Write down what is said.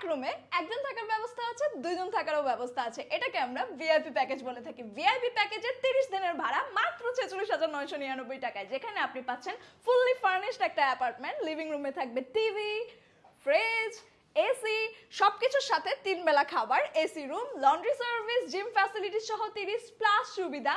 এক রুমে একজন থাকার ব্যবস্থা আছে, দুইজন থাকারও ব্যবস্থা আছে। এটাকে আমরা ভিআইপি প্যাকেজ বলে থাকি। ভিআইপি প্যাকেজের তিরিশ দিনের ভাড়া মাত্র ছেচল্লিশ হাজার নয়শো নিরানব্বই টাকায়। যেখানে আপনি পাচ্ছেন ফুললি ফার্নিশড একটা অ্যাপার্টমেন্ট লিভিং রুমে থাকবে টিভি ফ্রিজ এসি সবকিছুর সাথে তিন বেলা খাবার AC room laundry service gym facility সহ তিরিশ প্লাস সুবিধা।